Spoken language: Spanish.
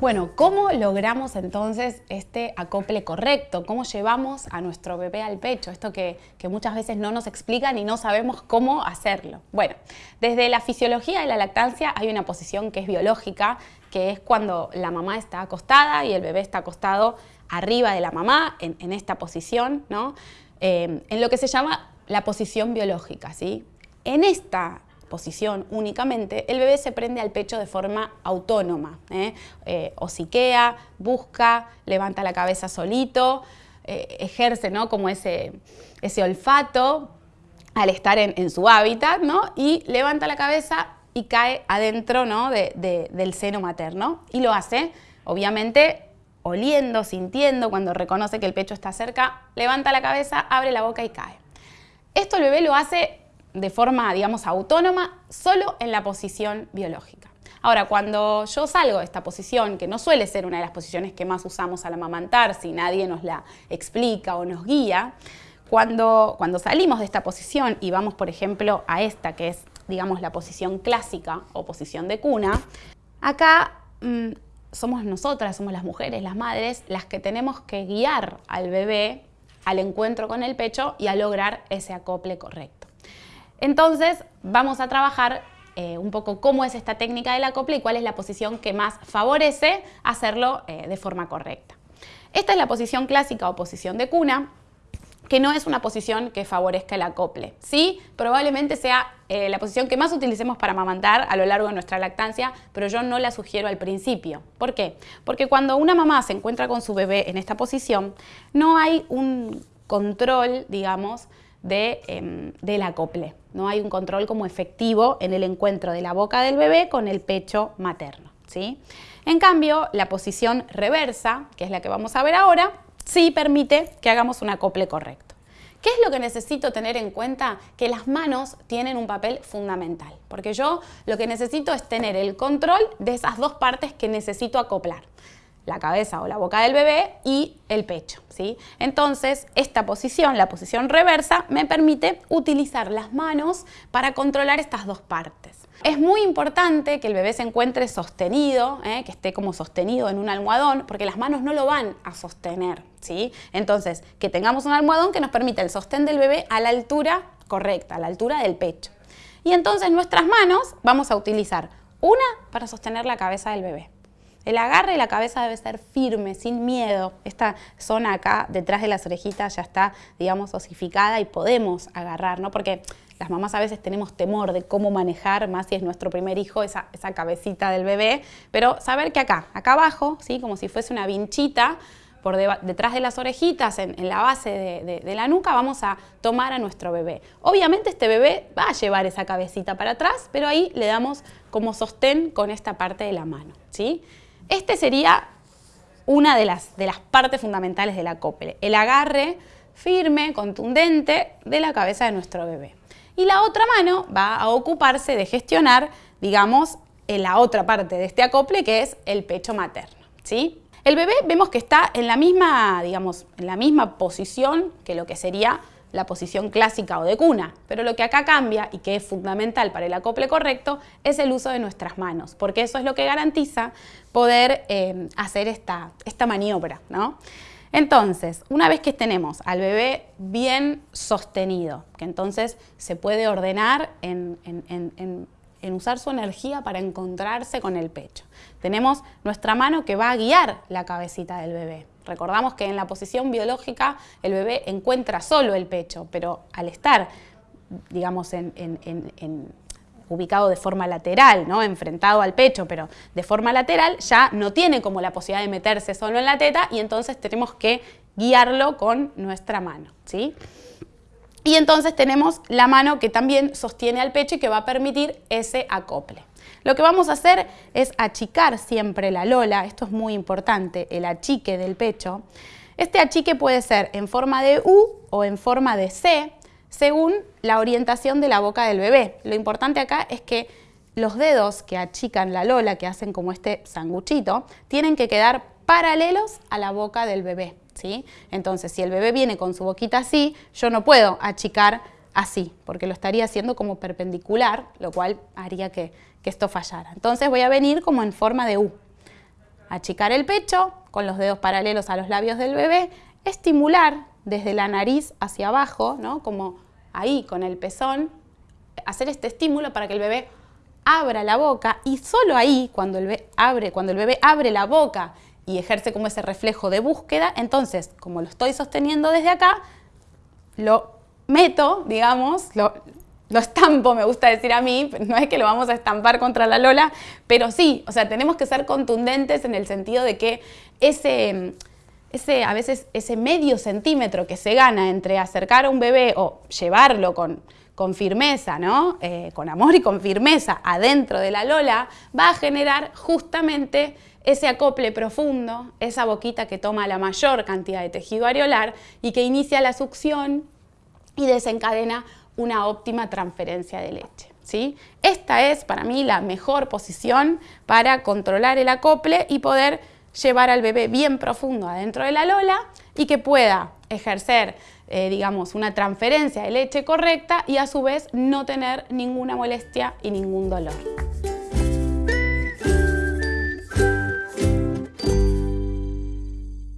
Bueno, ¿cómo logramos entonces este acople correcto? ¿Cómo llevamos a nuestro bebé al pecho? Esto que, muchas veces no nos explican y no sabemos cómo hacerlo. Bueno, desde la fisiología de la lactancia hay una posición que es biológica, que es cuando la mamá está acostada y el bebé está acostado arriba de la mamá, en, esta posición, ¿no? Eh, en lo que se llama la posición biológica. ¿sí? En esta posición únicamente, el bebé se prende al pecho de forma autónoma. ¿eh? Eh, busca, levanta la cabeza solito, eh, ejerce ¿no? como ese, ese olfato al estar en, su hábitat ¿no? y levanta la cabeza y cae adentro ¿no? del seno materno. Y lo hace, obviamente, oliendo, sintiendo, cuando reconoce que el pecho está cerca, levanta la cabeza, abre la boca y cae. Esto el bebé lo hace de forma, digamos, autónoma, solo en la posición biológica. Ahora, cuando yo salgo de esta posición, que no suele ser una de las posiciones que más usamos al amamantar, si nadie nos la explica o nos guía, cuando, cuando salimos de esta posición y vamos, por ejemplo, a esta, que es, digamos, la posición clásica o posición de cuna, acá mm, somos nosotras, somos las mujeres, las madres, las que tenemos que guiar al bebé al encuentro con el pecho y a lograr ese acople correcto. Entonces vamos a trabajar eh, un poco cómo es esta técnica del acople y cuál es la posición que más favorece hacerlo eh, de forma correcta. Esta es la posición clásica o posición de cuna, que no es una posición que favorezca el acople. Sí, probablemente sea eh, la posición que más utilicemos para amamantar a lo largo de nuestra lactancia, pero yo no la sugiero al principio. ¿Por qué? Porque cuando una mamá se encuentra con su bebé en esta posición, no hay un control, digamos, de, em, del acople. No hay un control como efectivo en el encuentro de la boca del bebé con el pecho materno. ¿sí? En cambio, la posición reversa, que es la que vamos a ver ahora, sí permite que hagamos un acople correcto. ¿Qué es lo que necesito tener en cuenta? Que las manos tienen un papel fundamental, porque yo lo que necesito es tener el control de esas dos partes que necesito acoplar la cabeza o la boca del bebé y el pecho. ¿sí? Entonces, esta posición, la posición reversa, me permite utilizar las manos para controlar estas dos partes. Es muy importante que el bebé se encuentre sostenido, ¿eh? que esté como sostenido en un almohadón, porque las manos no lo van a sostener. ¿sí? Entonces, que tengamos un almohadón que nos permita el sostén del bebé a la altura correcta, a la altura del pecho. Y entonces nuestras manos vamos a utilizar una para sostener la cabeza del bebé, el agarre de la cabeza debe ser firme, sin miedo. Esta zona acá, detrás de las orejitas, ya está, digamos, osificada y podemos agarrar, ¿no? Porque las mamás a veces tenemos temor de cómo manejar, más si es nuestro primer hijo, esa, cabecita del bebé, pero saber que acá, acá abajo, ¿sí? como si fuese una vinchita, por detrás de las orejitas, en, la base de, de, la nuca, vamos a tomar a nuestro bebé. Obviamente este bebé va a llevar esa cabecita para atrás, pero ahí le damos como sostén con esta parte de la mano. ¿sí? Este sería una de las, de las partes fundamentales del acople, el agarre firme, contundente de la cabeza de nuestro bebé. Y la otra mano va a ocuparse de gestionar, digamos, en la otra parte de este acople que es el pecho materno. ¿sí? El bebé vemos que está en la misma, digamos, en la misma posición que lo que sería la posición clásica o de cuna, pero lo que acá cambia y que es fundamental para el acople correcto es el uso de nuestras manos, porque eso es lo que garantiza poder eh, hacer esta, esta maniobra. ¿no? Entonces, una vez que tenemos al bebé bien sostenido, que entonces se puede ordenar en, en usar su energía para encontrarse con el pecho. Tenemos nuestra mano que va a guiar la cabecita del bebé. Recordamos que en la posición biológica el bebé encuentra solo el pecho, pero al estar, digamos, ubicado de forma lateral, ¿no? enfrentado al pecho, pero de forma lateral, ya no tiene como la posibilidad de meterse solo en la teta y entonces tenemos que guiarlo con nuestra mano. ¿sí? Y entonces tenemos la mano que también sostiene al pecho y que va a permitir ese acople. Lo que vamos a hacer es achicar siempre la lola, esto es muy importante, el achique del pecho. Este achique puede ser en forma de U o en forma de C, según la orientación de la boca del bebé. Lo importante acá es que los dedos que achican la lola, que hacen como este sanguchito, tienen que quedar paralelos a la boca del bebé. ¿sí? Entonces, si el bebé viene con su boquita así, yo no puedo achicar así, porque lo estaría haciendo como perpendicular, lo cual haría que, esto fallara. Entonces voy a venir como en forma de U. achicar el pecho con los dedos paralelos a los labios del bebé, estimular desde la nariz hacia abajo, ¿no? como ahí con el pezón, hacer este estímulo para que el bebé abra la boca y solo ahí, cuando el abre, cuando el bebé abre la boca y ejerce como ese reflejo de búsqueda, entonces, como lo estoy sosteniendo desde acá, lo meto, digamos, lo, estampo, me gusta decir a mí, no es que lo vamos a estampar contra la Lola, pero sí, o sea, tenemos que ser contundentes en el sentido de que ese, ese, a veces ese medio centímetro que se gana entre acercar a un bebé o llevarlo con, con firmeza, ¿no? Eh, con amor y con firmeza adentro de la Lola, va a generar justamente ese acople profundo, esa boquita que toma la mayor cantidad de tejido areolar y que inicia la succión y desencadena una óptima transferencia de leche. ¿sí? Esta es para mí la mejor posición para controlar el acople y poder llevar al bebé bien profundo adentro de la lola y que pueda ejercer eh, digamos, una transferencia de leche correcta y a su vez no tener ninguna molestia y ningún dolor.